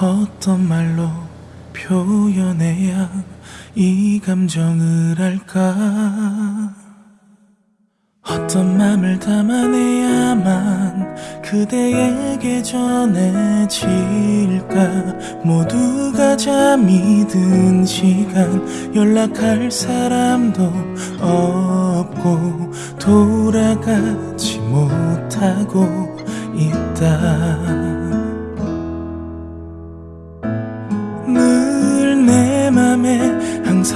어떤 말로 표현해야 이 감정을 알까? 어떤 맘을 담아내야만 그대에게 전해질까? 모두가 잠이 든 시간 연락할 사람도 없고 돌아가지 못하고 있다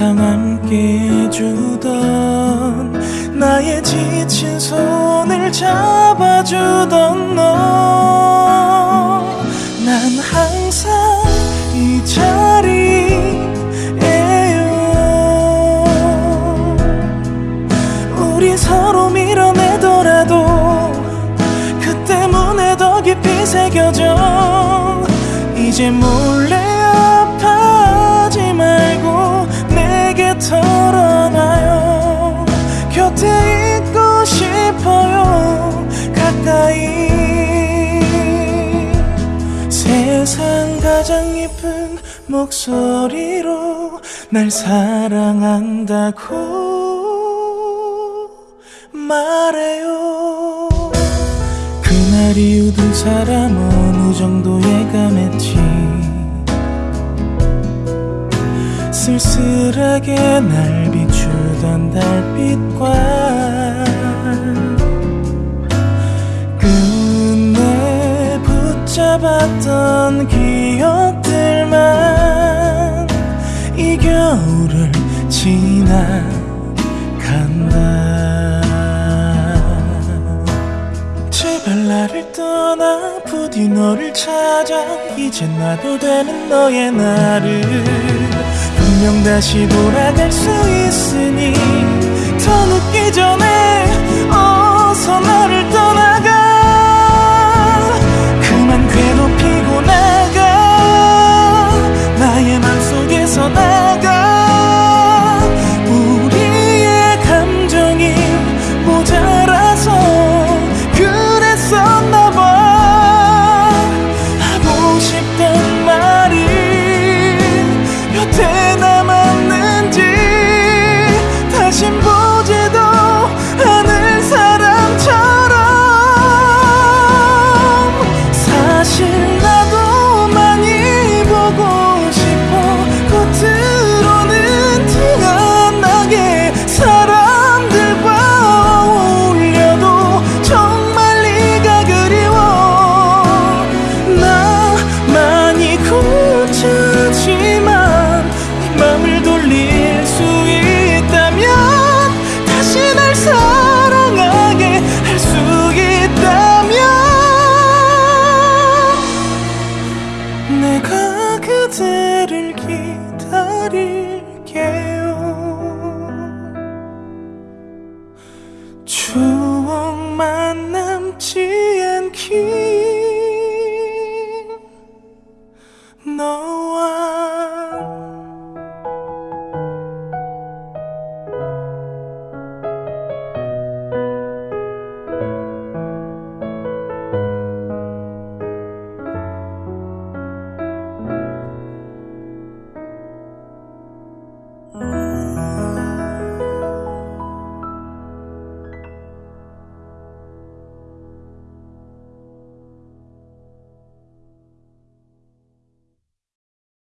함께 해주던 나의 지친 손을 잡아주던 너. 난 항상 이 자리에요. 우리 서로 밀어내더라도 그 때문에 더 깊이 새겨져. 이제 몰래 가장 예쁜 목소리로 날 사랑한다고 말해요. 그날 두 사람 어느 정도 예감했지 쓸쓸하게 날 비추던 달빛과 끝내 붙잡았던 기 겨울을 지나간다. 제발 나를 떠나 부디 너를 찾아. 이제 놔도 되는 너의 나를 분명 다시 돌아갈 수 있으니 더 늦기 전에 keep